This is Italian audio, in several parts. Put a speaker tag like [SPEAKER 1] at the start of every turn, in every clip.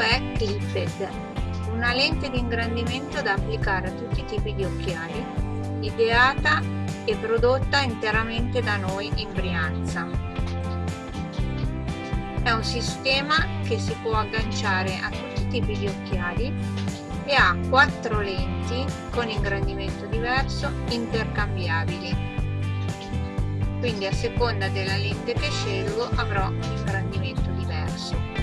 [SPEAKER 1] è Clipped, una lente di ingrandimento da applicare a tutti i tipi di occhiali, ideata e prodotta interamente da noi in Brianza. È un sistema che si può agganciare a tutti i tipi di occhiali e ha quattro lenti con ingrandimento diverso intercambiabili quindi a seconda della lente che scelgo avrò un ingrandimento diverso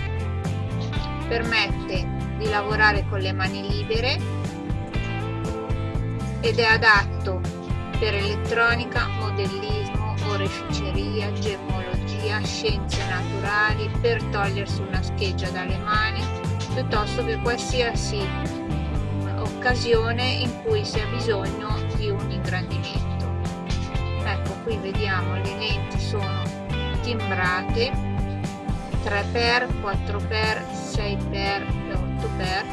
[SPEAKER 1] permette di lavorare con le mani libere ed è adatto per elettronica, modellismo, oreficeria, gemmologia, scienze naturali, per togliersi una scheggia dalle mani, piuttosto che qualsiasi occasione in cui si ha bisogno di un ingrandimento. Qui vediamo le lenti sono timbrate 3x 4x 6x e 8x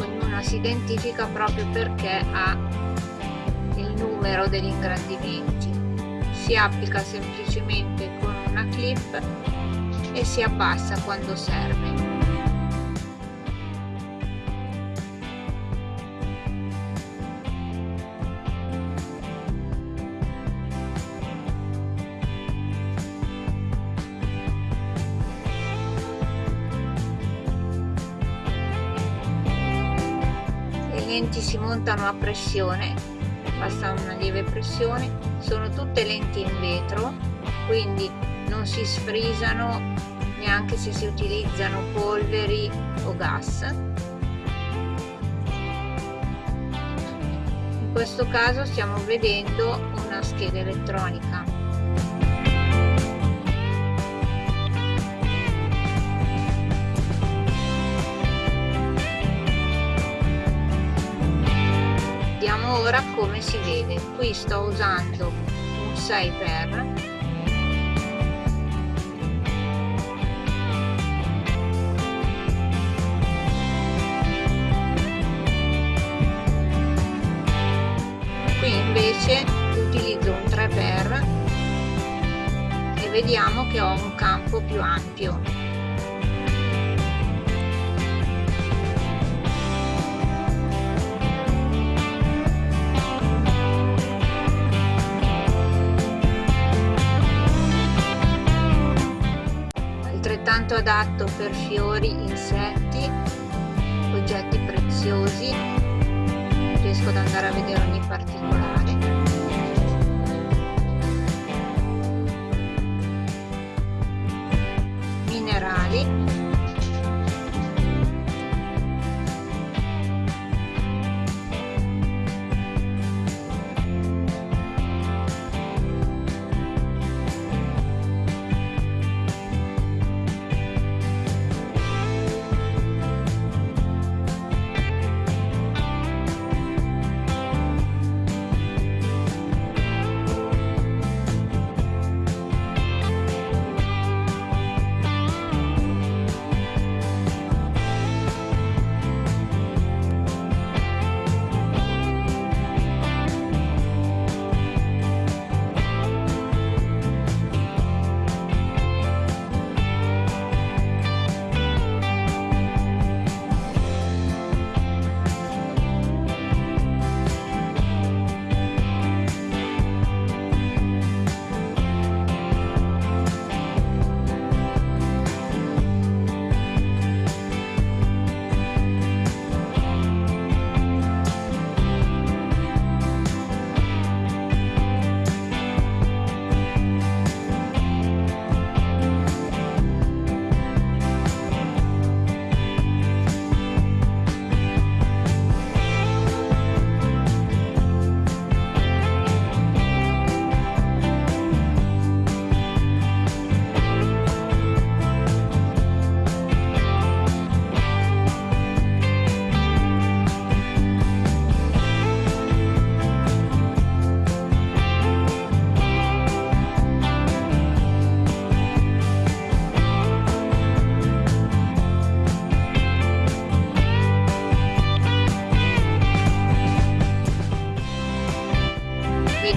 [SPEAKER 1] ognuna si identifica proprio perché ha il numero degli ingrandimenti. Si applica semplicemente con una clip e si abbassa quando serve lenti si montano a pressione basta una lieve pressione sono tutte lenti in vetro quindi non si sfrisano neanche se si utilizzano polveri o gas. In questo caso stiamo vedendo una scheda elettronica ora come si vede. Qui sto usando un 6 per. Qui invece utilizzo un 3 per e vediamo che ho un campo più ampio altrettanto adatto per fiori, insetti, oggetti preziosi, riesco ad andare a vedere ogni particolare. Minerali,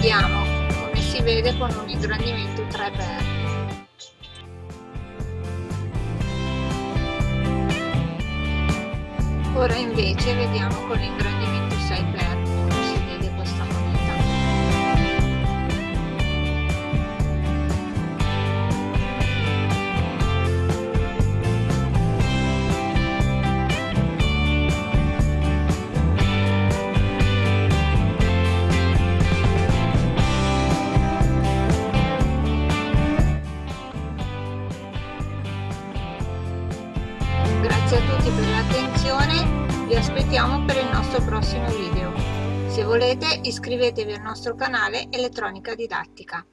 [SPEAKER 1] vediamo come si vede con un ingrandimento 3x ora invece vediamo con l'ingrandimento grazie a tutti per l'attenzione vi aspettiamo per il nostro prossimo video. Se volete iscrivetevi al nostro canale Elettronica Didattica.